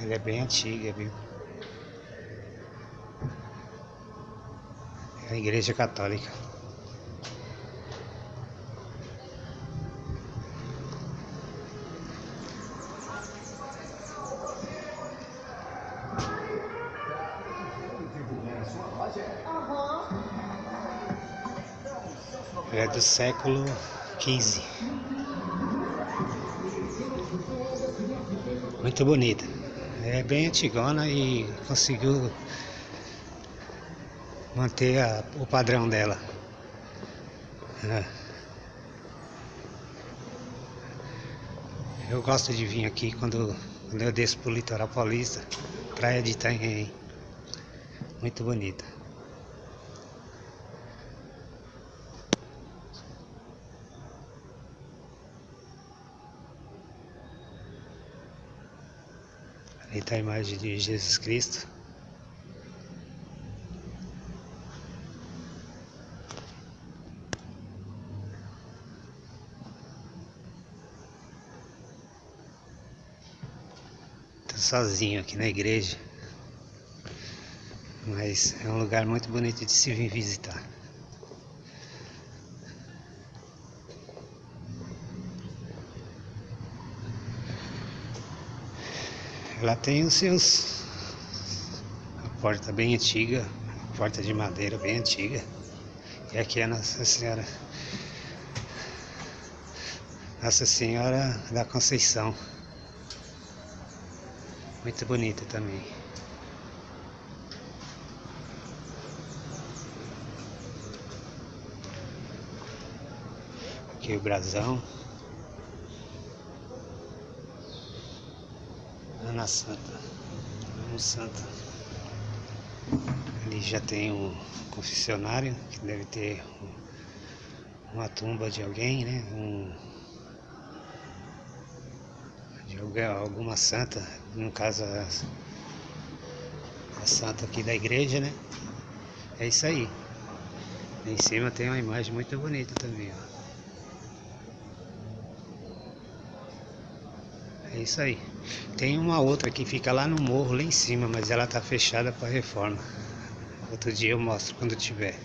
Ela é bem antiga, viu? É a igreja católica. é do século XV. Muito bonita. É bem antigona e conseguiu manter a, o padrão dela. É. Eu gosto de vir aqui quando, quando eu desço pro litoral paulista, praia de Itanhaém. Muito bonita. Está a imagem de Jesus Cristo. Estou sozinho aqui na igreja. Mas é um lugar muito bonito de se vir visitar. Ela tem os seus... A porta bem antiga, porta de madeira bem antiga. E aqui é Nossa Senhora... Nossa Senhora da Conceição. Muito bonita também. Aqui o brasão. Ana Santa. Ana Santa. Ali já tem um confessionário, que deve ter uma tumba de alguém, né? Um, de alguém, alguma santa, no caso a, a santa aqui da igreja, né? É isso aí. Em cima tem uma imagem muito bonita também, ó. É isso aí. Tem uma outra que fica lá no morro, lá em cima, mas ela tá fechada para reforma. Outro dia eu mostro quando tiver.